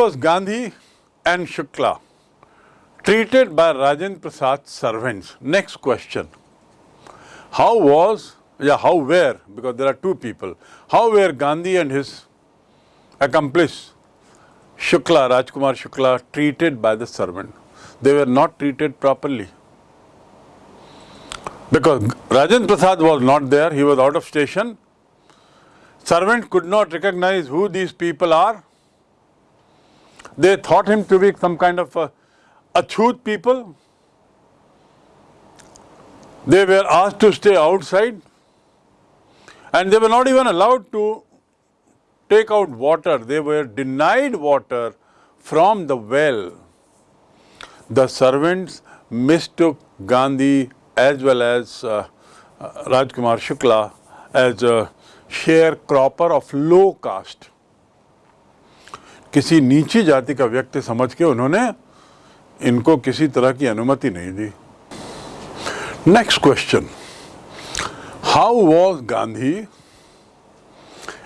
was Gandhi and Shukla treated by Rajendra Prasad's servants? Next question. How was, yeah, how were, because there are two people, how were Gandhi and his accomplice Shukla, Rajkumar Shukla, treated by the servant? They were not treated properly. Because Rajendra Prasad was not there, he was out of station. Servant could not recognize who these people are. They thought him to be some kind of a achut people. They were asked to stay outside and they were not even allowed to take out water. They were denied water from the well. The servants mistook Gandhi as well as uh, uh, Rajkumar Shukla as a sharecropper of low caste. किसी नीची जाति का व्यक्ति समझ के उन्होंने इनको किसी तरह की अनुमति नहीं दी। Next question how was Gandhi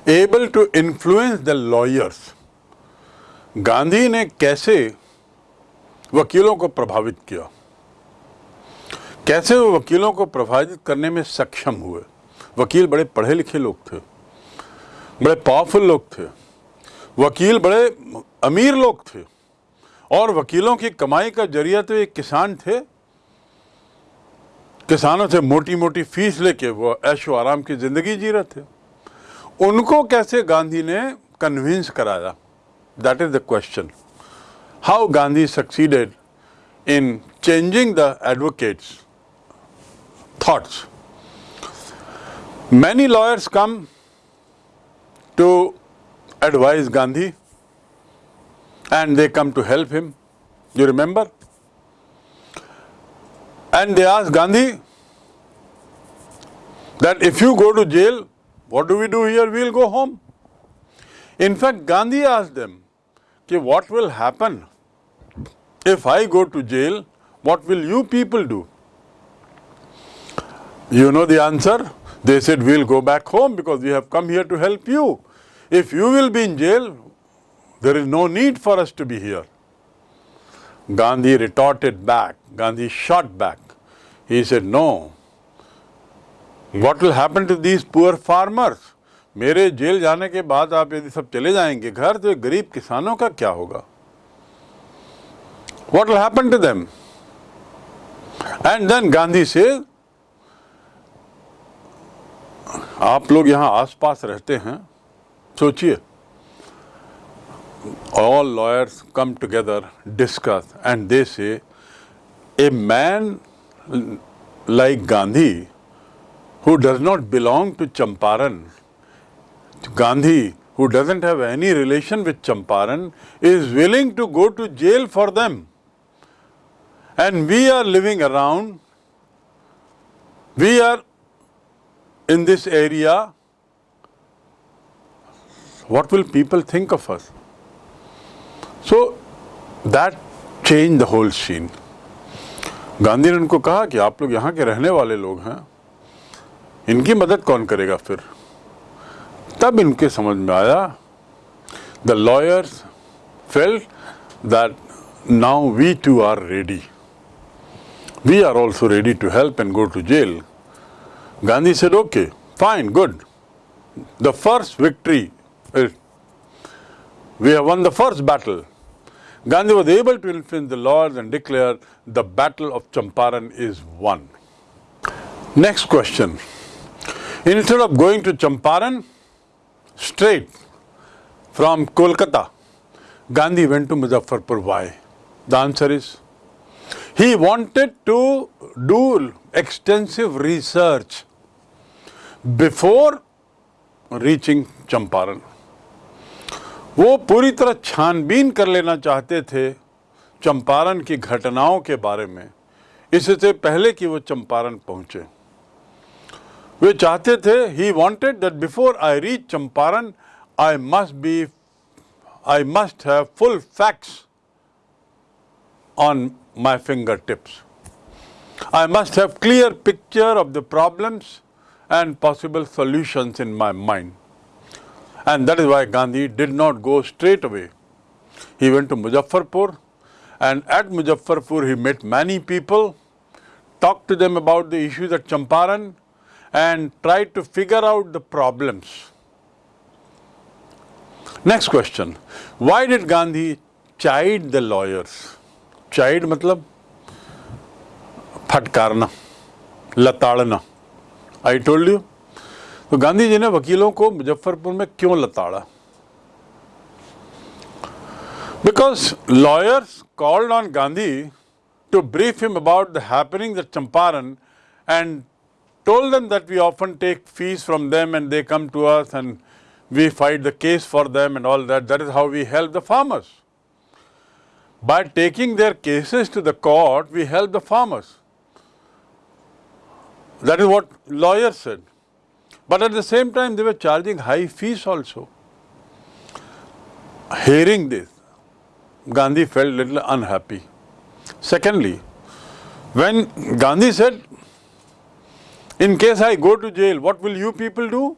able to influence the lawyers Gandhi ने कैसे वकीलों को प्रभावित किया? कैसे वो वकीलों को प्रभावित करने में सक्षम हुए? वकील बड़े पढ़े लिखे लोग थे, बड़े पावरफुल लोग थे। वकील बड़े अमीर लोग थे और वकीलों की कमाई का ज़रिया तो एक किसान थे। किसानों से मोटी मोटी फ़ीस लेके वो ऐशो आराम की ज़िंदगी जी रहे थे। उनको कैसे गांधी ने कन्विंस कराया? That is the question how Gandhi succeeded in changing the advocates thoughts many lawyers come to advise Gandhi and they come to help him. You remember? And they ask Gandhi that if you go to jail, what do we do here? We'll go home. In fact, Gandhi asked them, okay, what will happen if I go to jail? What will you people do? You know the answer? They said, we'll go back home because we have come here to help you. If you will be in jail, there is no need for us to be here. Gandhi retorted back. Gandhi shot back. He said, no. What will happen to these poor farmers? मेरे jail जाने के बाद आप यदि सब चले जाएँगे घर तो गरीब किसानों का क्या होगा What will happen to them? And then Gandhi says, आप लोग यहाँ आसपास रहते हैं सोचिए all lawyers come together, discuss, and they say, a man like Gandhi, who does not belong to Champaran, Gandhi, who doesn't have any relation with Champaran, is willing to go to jail for them. And we are living around, we are in this area, what will people think of us? So, that changed the whole scene. Gandhi ने उनको कहा कि आप लोग यहाँ के रहने वाले लोग हैं, इनकी मदद कौन करेगा फिर तब इनके समझ में आया the lawyers felt that now we too are ready we are also ready to help and go to jail Gandhi said, okay, fine, good the first victory we have won the first battle Gandhi was able to influence the laws and declare the battle of Champaran is won. Next question. Instead of going to Champaran straight from Kolkata, Gandhi went to Muzaffarpur. Why? The answer is he wanted to do extensive research before reaching Champaran. वो पूरी तरह छानबीन कर लेना चाहते थे चंपारण की घटनाओं के बारे में। इससे पहले कि वो चंपारण पहुँचे। वे चाहते थे he wanted that before I reach Champaran I must be I must have full facts on my finger tips I must have clear picture of the problems and possible solutions in my mind. And that is why Gandhi did not go straight away. he went to Muzaffarpur and at Muzaffarpur he met many people, talked to them about the issues at Champaran and tried to figure out the problems. Next question. Why did Gandhi chide the lawyers? Chide matlab फटकारना लताड़ना I told you तो गांधी जी ने वकीलों को मुजफ्फरपुर में क्यों लताड़ा? Because lawyers called on Gandhi to brief him about the happening the Champaran and told them that we often take fees from them and they come to earth and we fight the case for them and all that that is how we help the farmers by taking their cases to the court we help the farmers that is what lawyers and But at the same time, they were charging high fees also. Hearing this, Gandhi felt little unhappy. Secondly, when Gandhi said, in case I go to jail, what will you people do?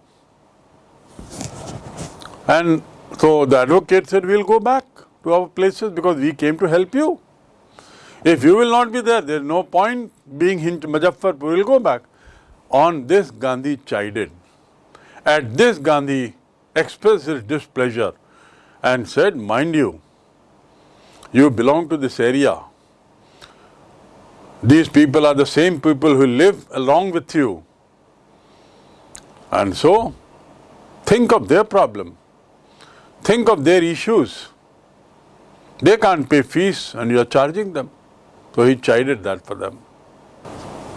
And so the advocate said, we'll go back to our places because we came to help you. If you will not be there, there is no point being in Muzaffarpur, we will go back. On this, Gandhi chided. At this, Gandhi expressed his displeasure and said, mind you, you belong to this area. These people are the same people who live along with you. And so, think of their problem. Think of their issues. They can't pay fees and you are charging them. So he chided that for them.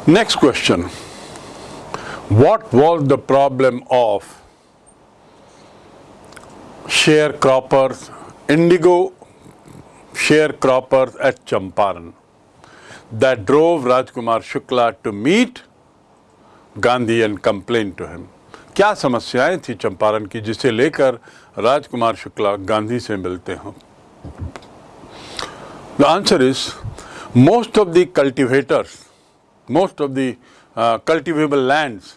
Next question. What was the problem of sharecroppers, indigo sharecroppers at Champaran that drove Rajkumar Shukla to meet Gandhi and complain to him? क्या समस्याएँ थी चंपारण की जिसे लेकर राजकुमार शुक्ला गांधी से मिलते हों the answer is most of the cultivators most of the cultivable lands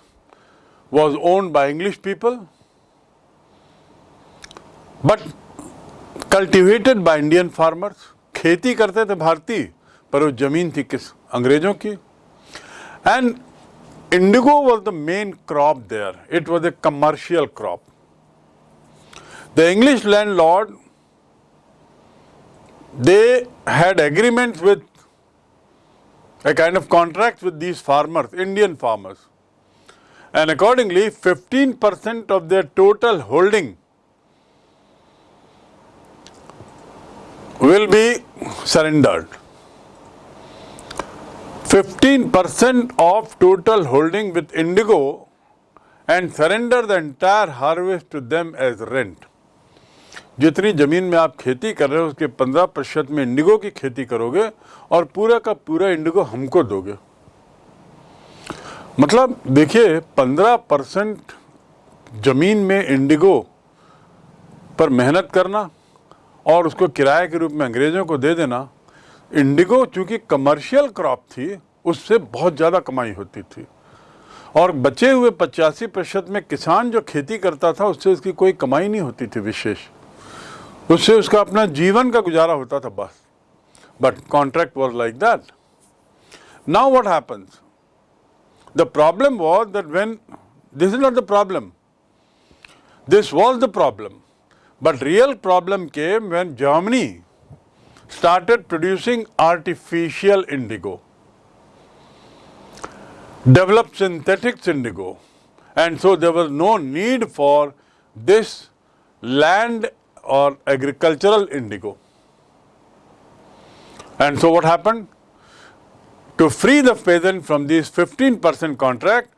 was owned by English people but cultivated by Indian farmers खेती करते थे भारतीय पर वो जमीन थी किस अंग्रेजों की and indigo was the main crop there. It was a commercial crop. The English landlord, they had agreements with a kind of contract with these farmers, Indian farmers. And accordingly, 15% of their total holding will be surrendered. 15% of total holding with Indigo and surrender the entire harvest to them as rent. जितनी ज़मीन में आप खेती कर रहे हो, उसके 15 प्रतिशत में इंडिगो की खेती करोगे और पूरा का पूरा इंडिगो हमको दोगे। मतलब देखिए 15 परसेंट ज़मीन में इंडिगो पर मेहनत करना और उसको किराए के रूप में अंग्रेज़ों को दे देना, इंडिगो चूँकि कमर्शियल क्रॉप थी, उससे बहुत ज़्यादा कमाई होती थी। और बचे हुए पचासी प्रतिशत में किसान जो खेती करता था, उससे उसकी कोई कमाई नहीं होती थी विशेष। उससे उसका अपना जीवन का गुजारा होता था बस but contract was like that now what happens the problem was that when this is not the problem this was the problem but real problem came when Germany started producing artificial indigo, developed synthetic indigo, and so there was no need for this land or agricultural indigo. And so what happened? To free the peasant from this 15% contract,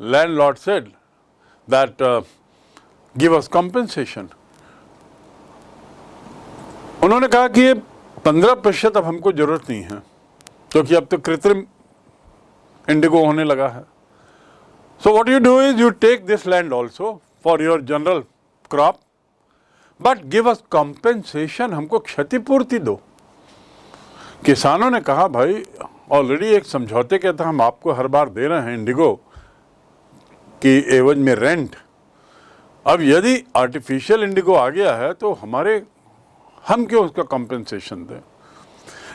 landlord said that uh, give us compensation. उन्होंने कहा कि ये पंद्रह प्रतिशत अब हमको ज़रूरत नहीं है क्योंकि अब तो कृत्रिम इंडिगो होने लगा है so what you do is you take this land also for your general crop but give us compensation हमको क्षतिपूर्ति दो। किसानों ने कहा, भाई ऑलरेडी एक समझौते के तहत हम आपको हर बार दे रहे हैं इंडिगो की एवज में रेंट अब यदि आर्टिफिशियल इंडिगो आ गया है तो हमारे, हम क्यों उसका कॉम्पेंसेशन दें?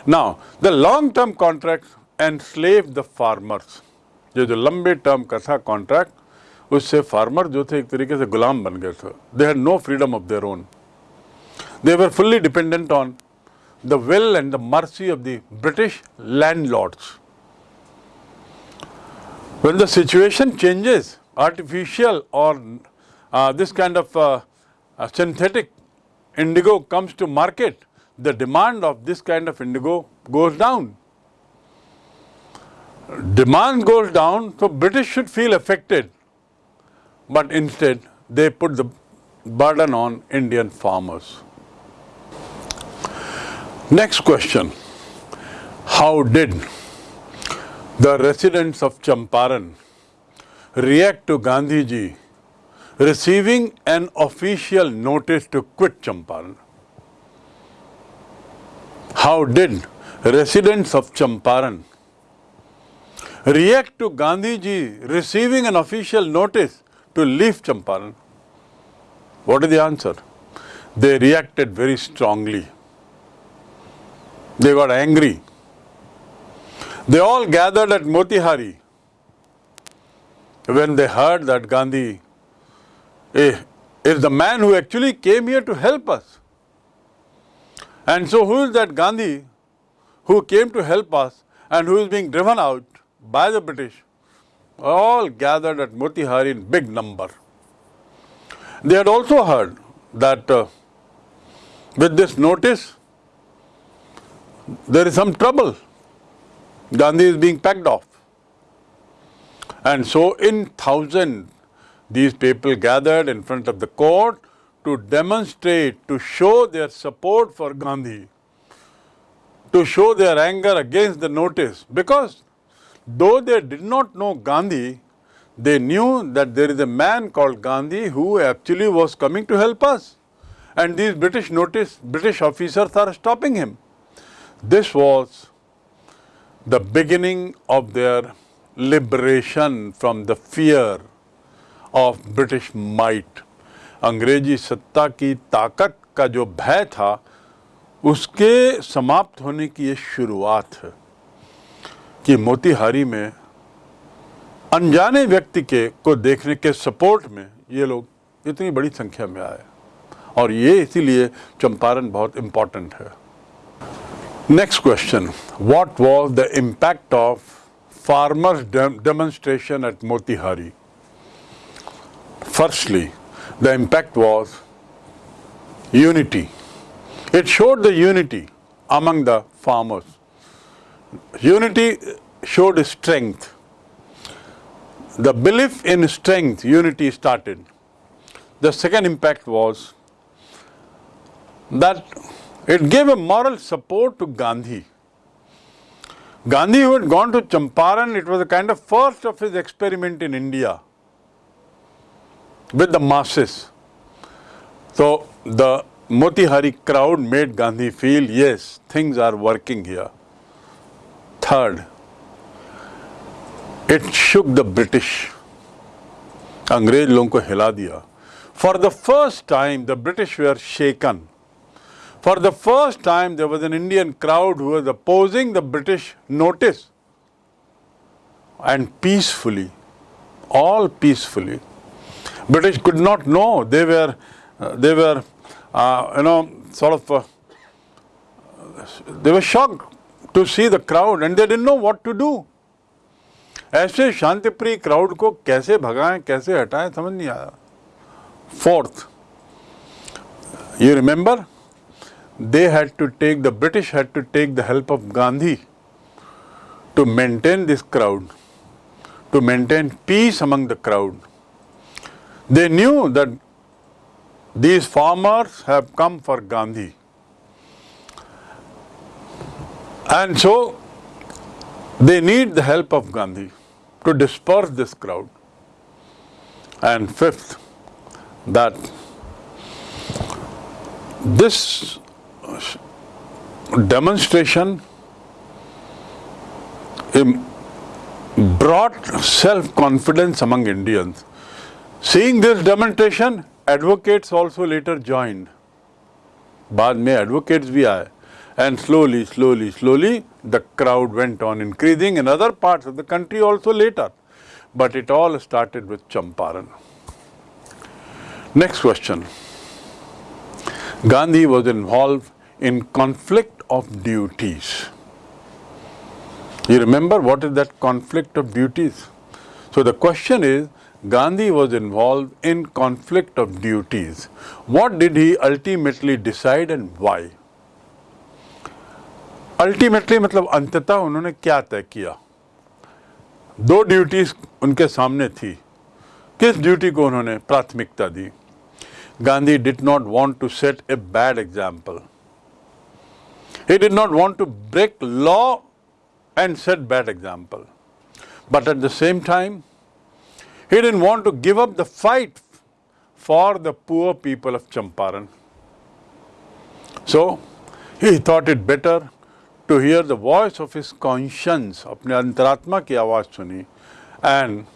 Now the long term contract and slave the farmers ये जो लंबे टर्म का था कॉन्ट्रैक्ट उससे फार्मर जो थे एक तरीके से गुलाम बन गए थे they had no freedom of their own they were fully dependent on the will and the mercy of the British landlords when the situation changes, artificial or uh, this kind of uh, uh, synthetic indigo comes to market, the demand of this kind of indigo goes down. Demand goes down, so British should feel affected, but instead they put the burden on Indian farmers. Next question, how did the residents of Champaran react to Gandhi ji receiving an official notice to quit Champaran. How did residents of Champaran react to Gandhi ji receiving an official notice to leave Champaran? What is the answer? They reacted very strongly. They got angry. They all gathered at Motihari when they heard that Gandhi eh, is the man who actually came here to help us. And so, who is that Gandhi who came to help us and who is being driven out by the British? All gathered at Motihari in big number. They had also heard that uh, with this notice, there is some trouble. Gandhi is being packed off. And so in thousand, these people gathered in front of the court to demonstrate, to show their support for Gandhi, to show their anger against the notice. Because though they did not know Gandhi, they knew that there is a man called Gandhi who actually was coming to help us. And these British notice, British officers are stopping him. This was the beginning of their liberation from the fear of British might. अंग्रेजी सत्ता की ताकत का जो भय था उसके समाप्त होने की ये शुरुआत है कि मोतिहारी में अनजाने व्यक्ति के को देखने के सपोर्ट में ये लोग इतनी बड़ी संख्या में आए। और ये इसीलिए चंपारण बहुत इंपॉर्टेंट है। Next question what was the impact of farmers demonstration at Motihari firstly the impact was unity it showed the unity among the farmers Unity showed strength. The belief in strength, unity started. The second impact was that it gave a moral support to Gandhi. Gandhi, who had gone to Champaran, it was a kind of first of his experiment in India with the masses. So the Motihari crowd made Gandhi feel, yes, things are working here. Third, it shook the British. अंग्रेज लोगों को हिला दिया for the first time the British were shaken For the first time, there was an Indian crowd who was opposing the British notice and peacefully, all peacefully. British could not know. They were, uh, they were, uh, you know, sort of, uh, they were shocked to see the crowd and they didn't know what to do. ऐसे शांतिप्रिय crowd को कैसे भगाएं कैसे हटाएं समझ नहीं आया fourth you remember they had to take, the British had to take the help of Gandhi to maintain this crowd, to maintain peace among the crowd. They knew that these farmers have come for Gandhi. And so they need the help of Gandhi to disperse this crowd. And fifth, that this demonstration brought self-confidence among Indians. Seeing this demonstration, advocates also later joined. बाद में advocates भी आए and slowly, slowly, slowly the crowd went on increasing in other parts of the country also later. But it all started with Champaran. Next question. Gandhi was involved in conflict of duties. You remember what is that conflict of duties? So the question is, Gandhi was involved in conflict of duties. What did he ultimately decide and why? Ultimately मतलब अंततः उन्होंने क्या तय किया? दो duties उनके सामने थी। किस ड्यूटी को उन्होंने प्राथमिकता दी? Gandhi did not want to set a bad example he did not want to break law and set bad example but at the same time he didn't want to give up the fight for the poor people of Champaran so he thought it better to hear the voice of his conscience, अपने अंतरात्मा की आवाज़ सुनी and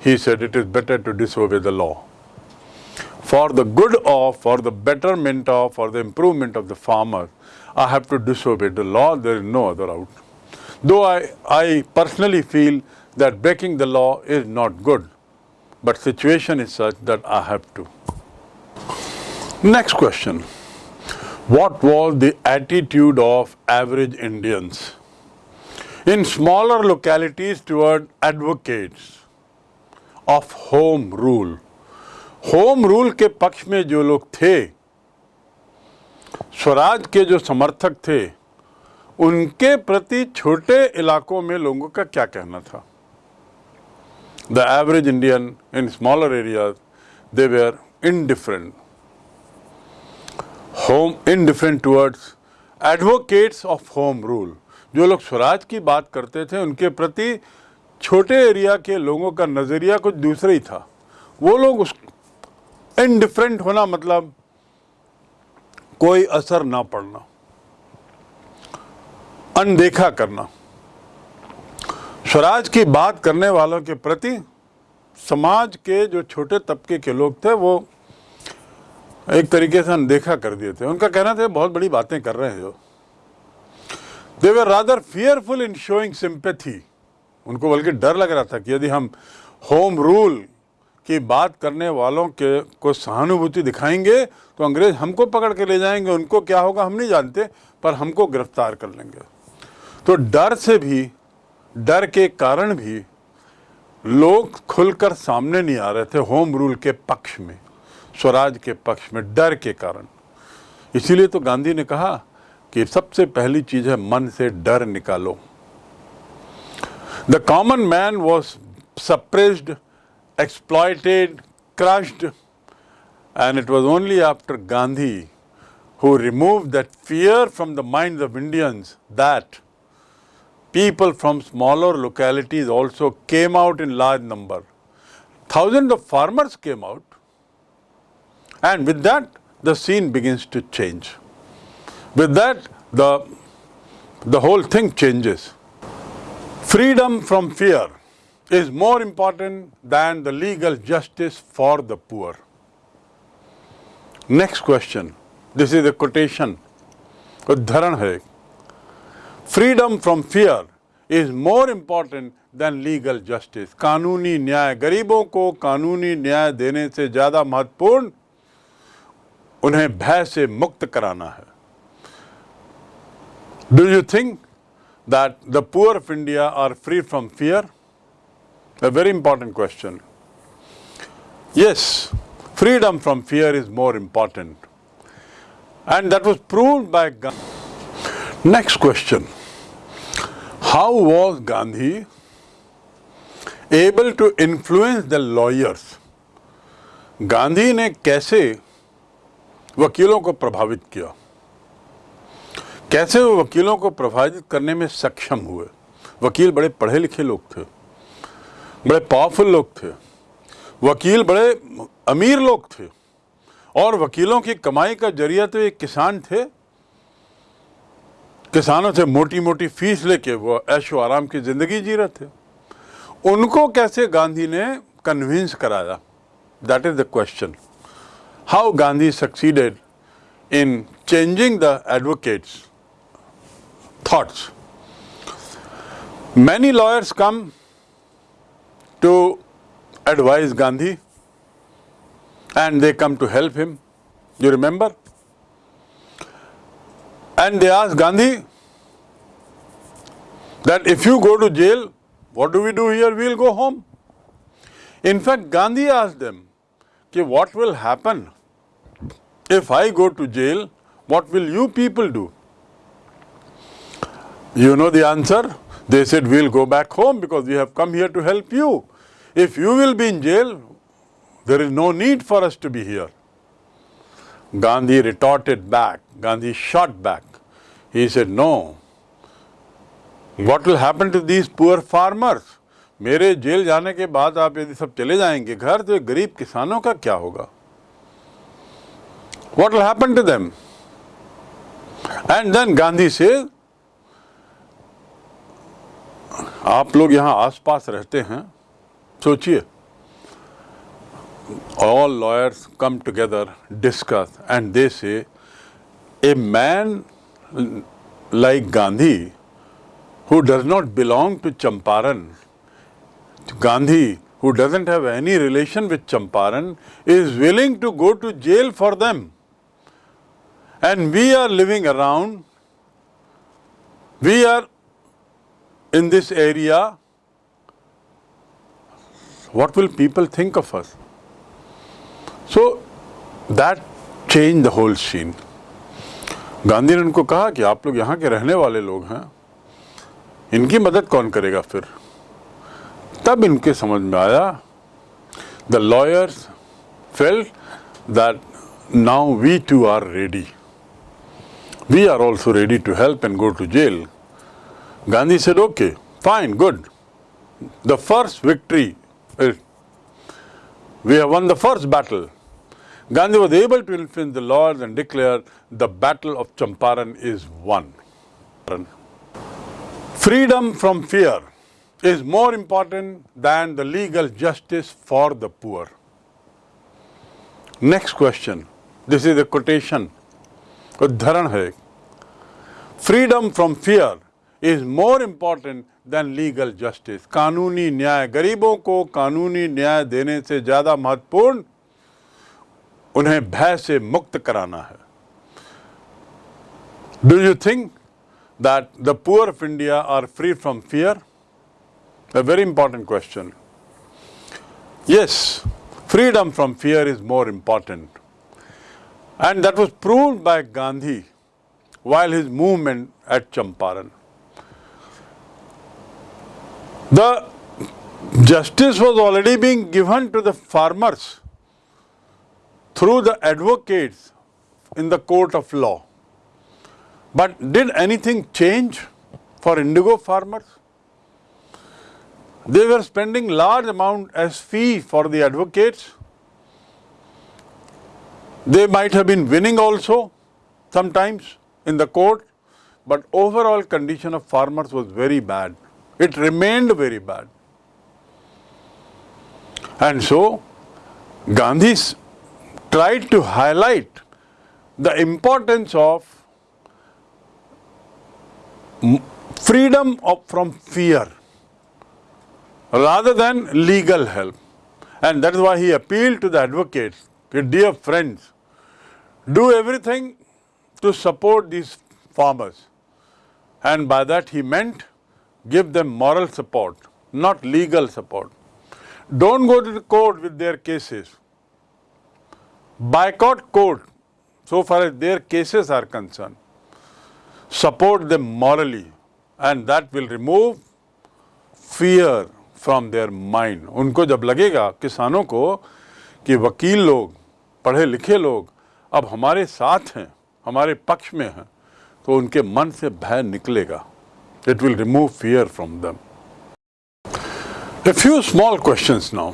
he said it is better to disobey the law. For the good of, for the betterment of, for the improvement of the farmer, I have to disobey the law, there is no other out. Though I, I personally feel that breaking the law is not good, but situation is such that I have to. Next question. What was the attitude of average Indians in smaller localities toward advocates of home rule? Home rule के पक्ष में जो लोग थे स्वराज के जो समर्थक थे उनके प्रति छोटे इलाकों में लोगों का क्या कहना था the average Indian in smaller areas they were indifferent home indifferent towards advocates of home rule जो लोग स्वराज की बात करते थे, उनके प्रति छोटे एरिया के लोगों का नज़रिया कुछ दूसरा ही था। वो लोग उस इनडिफरेंट होना मतलब कोई असर ना पड़ना। अनदेखा करना। स्वराज की बात करने वालों के प्रति समाज के जो छोटे तबके के लोग थे, वो एक तरीके से अनदेखा कर दिए थे। उनका कहना था, बहुत बड़ी बातें कर रहे हैं। जो they were rather fearful in showing sympathy उनको बल्कि डर लग रहा था कि यदि हम होम रूल की बात करने वालों के, को सहानुभूति दिखाएँगे तो अंग्रेज़ हमको पकड़ के ले जाएँगे, उनको क्या होगा हम नहीं जानते, पर हमको गिरफ़्तार कर लेंगे। तो डर से भी, डर के कारण भी लोग खुलकर सामने नहीं आ रहे थे होम रूल के पक्ष में। स्वराज के पक्ष में डर के कारण। इसीलिए तो गांधी ने कहा कि सबसे पहली चीज़ है, मन से डर निकालो। The common man was suppressed exploited crushed and it was only after Gandhi who remove that fear from the mind of Indians that people from smaller localities also came out in large number thousand of farmers came out and with that the scene begins to change. With that the, the whole thing changes. Freedom from fear is more important than the legal justice for the poor. Next question. This is a quotation. उद्धरण है freedom from fear is more important than legal justice कानूनी न्याय गरीबों को कानूनी न्याय देने से ज़्यादा महत्वपूर्ण उन्हें भय से मुक्त कराना है do you think that the poor of India are free from fear A very important question. Yes, freedom from fear is more important. And that was proved by Gandhi. Next question. How was Gandhi able to influence the lawyers? Gandhi ने कैसे वकीलों को प्रभावित किया। कैसे वो वकीलों को प्रभावित करने में सक्षम हुए? वकील बड़े पढ़े लिखे लोग थे। बड़े पावरफुल लोग थे। वकील बड़े अमीर लोग थे। और वकीलों की कमाई का ज़रिया तो एक किसान थे। किसानों से मोटी मोटी फ़ीस लेके वो ऐशो आराम की ज़िंदगी जी रहे थे। उनको कैसे गांधी ने कन्विंस कराया? That is the question how Gandhi succeeded in changing the advocates' thoughts. Many lawyers come to advise Gandhi and they come to help him, you remember? And they ask Gandhi that if you go to jail, what do we do here? We will go home. In fact, Gandhi asked them, "Ki what will happen if I go to jail? What will you people do? You know the answer? They said, We'll go back home because we have come here to help you. If you will be in jail, there is no need for us to be here. Gandhi retorted back. Gandhi shot back. He said, No. What will happen to these poor farmers? मेरे jail जाने के बाद आप यदि सब चले जाएँगे, घर तो गरीब किसानों का क्या होगा? What happen to them and then Gandhi से, आप लोग यहाँ आसपास रहते हैं, सोचिए। All lawyers come together discuss and they say a man like Gandhi who does not belong to Champaran Gandhi, who doesn't have any relation with Champaran, is willing to go to jail for them. And we are living around, we are in this area, what will people think of us? So that changed the whole scene. Gandhi ने उनको कहा कि आप लोग यहाँ के रहने वाले लोग हैं इनकी मदद कौन करेगा फिर तब इनके समझ में आया the lawyers felt that now we too are ready we are also ready to help and go to jail Gandhi said, okay, fine, good. The first victory, uh, we have won the first battle. Gandhi was able to influence the laws and declare the battle of Champaran is won. Freedom from fear Is more important than the legal justice for the poor. Next question. This is a quotation. उदाहरण है freedom from fear is more important than legal justice कानूनी न्याय गरीबों को कानूनी न्याय देने से ज़्यादा महत्वपूर्ण उन्हें भय से मुक्त कराना है do you think that the poor of India are free from fear a very important question. Yes, freedom from fear is more important. And that was proved by Gandhi while his movement at Champaran. The justice was already being given to the farmers through the advocates in the court of law. But did anything change for indigo farmers? They were spending large amount as fee for the advocates. They might have been winning also sometimes in the court, but overall condition of farmers was very bad. It remained very bad. And so Gandhi tried to highlight the importance of freedom of, from fear rather than legal help. And that is why he appealed to the advocates, dear friends, do everything to support these farmers. And by that he meant give them moral support, not legal support. Don't go to the court with their cases. Boycott court so far as their cases are concerned. Support them morally and that will remove fear from their mind उनको जब लगेगा किसानों को कि वकील लोग, पढ़े लिखे लोग अब हमारे साथ हैं, हमारे पक्ष में हैं तो उनके मन से भय निकलेगा। It will remove fear from them a few small question now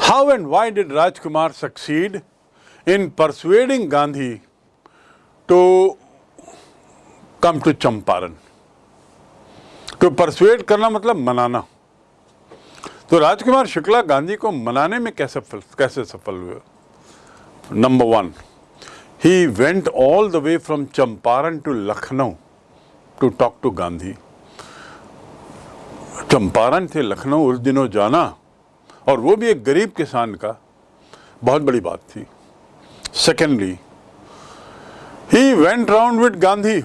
how and why did Rajkumar succeed in persuading Gandhi to come to Champaran तो परसुएड करना मतलब मनाना। तो राजकुमार शुक्ला गांधी को मनाने में कैसे कैसे सफल हुए? Number one he went all the way from Champaran to Lucknow to talk to Gandhi Champaran से लखनऊ उस दिनों जाना, और वो भी एक गरीब किसान का, बहुत बड़ी बात थी। Secondly he went round with Gandhi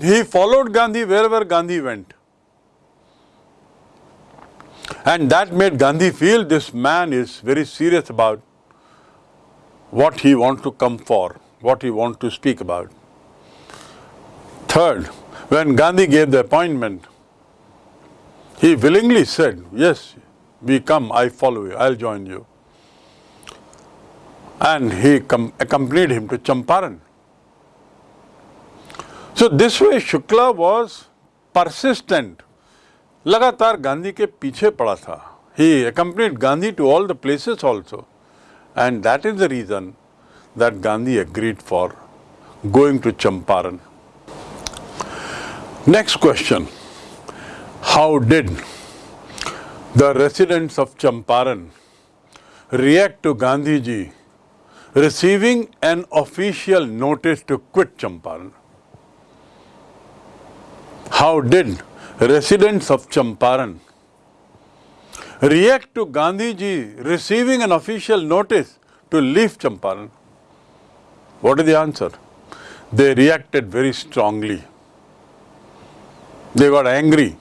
he followed Gandhi wherever Gandhi went. And that made Gandhi feel this man is very serious about what he wants to come for, what he wants to speak about. Third, when Gandhi gave the appointment, he willingly said, yes, we come, I follow you, I'll join you. And he accompanied him to Champaran. So, this way Shukla was persistent लगातार गांधी के पीछे पड़ा था ही accompanied Gandhi to all the places also and that is the reason that Gandhi agreed for going to Champaran. Next question, how did the residents of Champaran react to Gandhi ji receiving an official notice to quit Champaran? How did residents of Champaran react to Gandhi ji receiving an official notice to leave Champaran? What is the answer? They reacted very strongly. They got angry.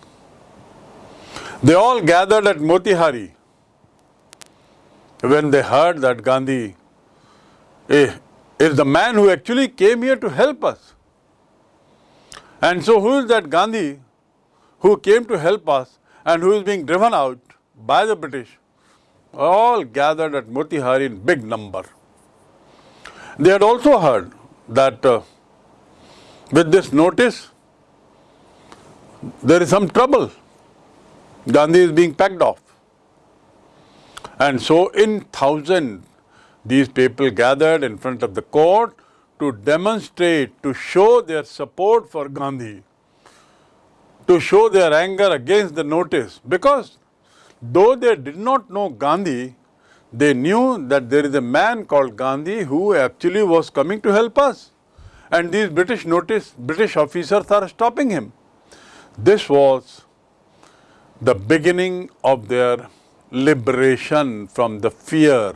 They all gathered at Motihari when they heard that Gandhi eh, is the man who actually came here to help us. And so who is that Gandhi who came to help us and who is being driven out by the British all gathered at Motihari in big number. They had also heard that uh, with this notice there is some trouble. Gandhi is being packed off. And so in thousand these people gathered in front of the court to demonstrate, to show their support for Gandhi to show their anger against the notice because though they did not know Gandhi, they knew that there is a man called Gandhi who actually was coming to help us. And these British notice, British officers are stopping him. This was the beginning of their liberation from the fear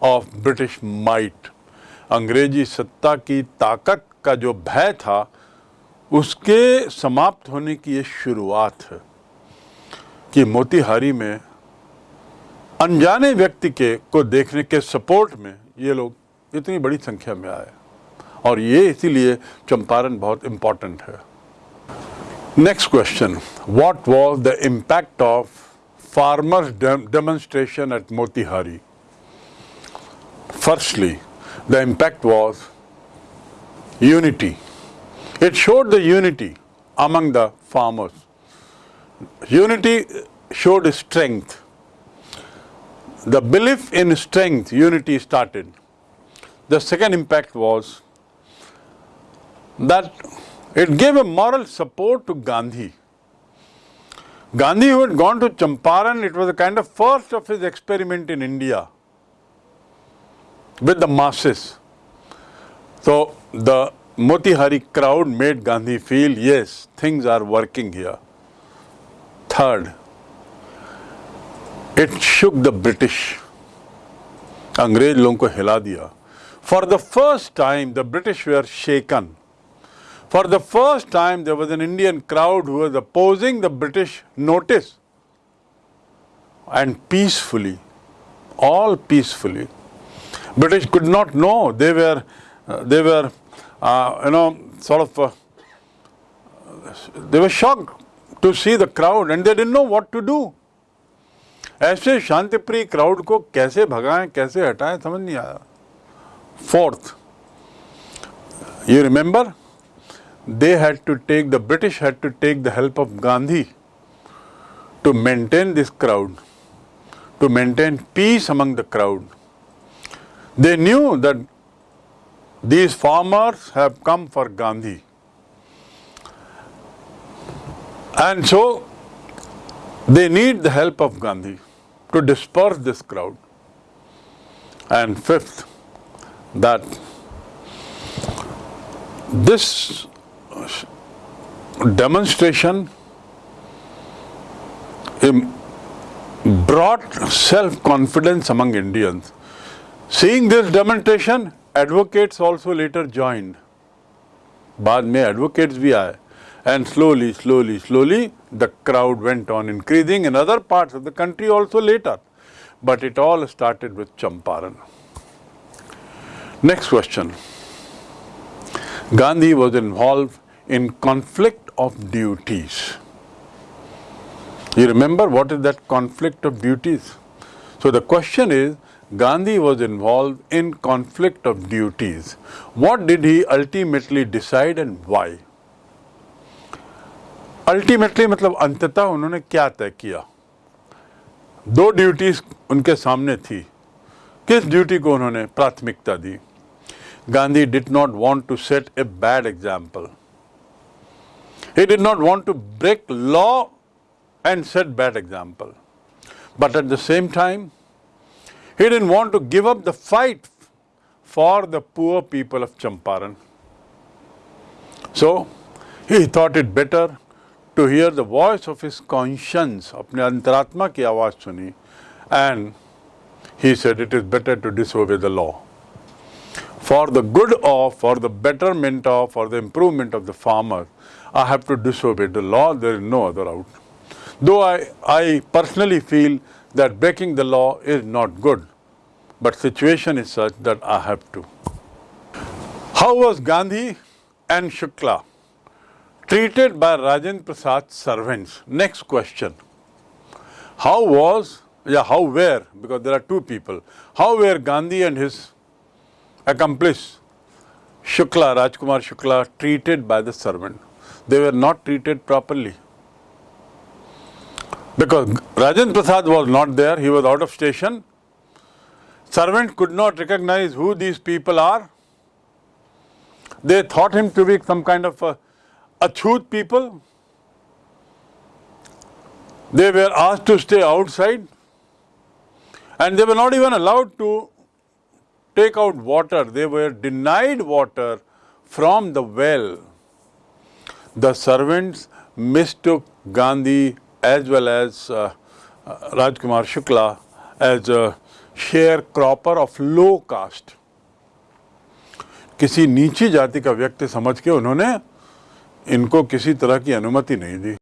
of British might. अंग्रेज़ी सत्ता की ताकत का जो भय था, उसके समाप्त होने की ये शुरुआत है कि मोतीहारी में अनजाने व्यक्ति के को देखने के सपोर्ट में ये लोग इतनी बड़ी संख्या में आए। और ये इसीलिए चंपारण बहुत इम्पोर्टेंट है। Next question what was the impact of farmers demonstration at Motihari firstly the impact was unity. It showed the unity among the farmers. Unity showed strength. The belief in strength, unity started. The second impact was that it gave a moral support to Gandhi. Gandhi who had gone to Champaran, it was a kind of first of his experiment in India with the masses. So the Motihari crowd made Gandhi feel, yes, things are working here. Third, it shook the British. अंग्रेज लोगों को हिला दिया for the first time the British way are shaken for the first time there was an Indian crowd who was opposing the British notice and peacefully, all peacefully. British could not know they were uh, they were uh, you know, sort of, uh, they were shocked to see the crowd and they didn't know what to do. ऐसे शांतिप्रिय crowd को कैसे भगाएं कैसे हटाएं समझ नहीं आया fourth you remember they had to take the british had to take the help of gandhi to maintain this crowd to maintain peace among the crowd they knew that these farmers have come for Gandhi. And so they need the help of Gandhi to disperse this crowd. And fifth, that this demonstration brought self-confidence among Indians. Seeing this demonstration, advocates also later joined. बाद में advocates भी आए and slowly, slowly, slowly the crowd went on increasing in other parts of the country also later. But it all started with Champaran. Next question. Gandhi was involved in conflict of duties. You remember what is that conflict of duties? So the question is Gandhi was involved in conflict of duties. What did he ultimately decide and why? Ultimately मतलब अंततः उन्होंने क्या तय किया दो duties उनके सामने थी किस ड्यूटी को उन्होंने प्राथमिकता दी Gandhi did not want to set a bad example he did not want to break law and set bad example but at the same time he didn't want to give up the fight for the poor people of champaran so he thought it better to hear the voice of his conscience अपने अंतरात्मा की आवाज सुनी and he said it is better to disobey the law for the good of, for the betterment of, for the improvement of the farmer, I have to disobey the law. There is no other out. Though I, I personally feel that breaking the law is not good, but situation is such that I have to. How was Gandhi and Shukla treated by Rajendra Prasad's servants? Next question. How was, yeah, how were, because there are two people, how were Gandhi and his accomplice Shukla, Rajkumar Shukla, treated by the servant. They were not treated properly. Because Rajendra Prasad was not there, he was out of station. Servant could not recognize who these people are. They thought him to be some kind of a people. They were asked to stay outside and they were not even allowed to take out water. They were denied water from the well. The servants mistook Gandhi as well as uh, uh, Rajkumar Shukla as a sharecropper of low caste. किसी नीची जाति का व्यक्ति समझ के उन्होंने इनको किसी तरह की अनुमति नहीं दी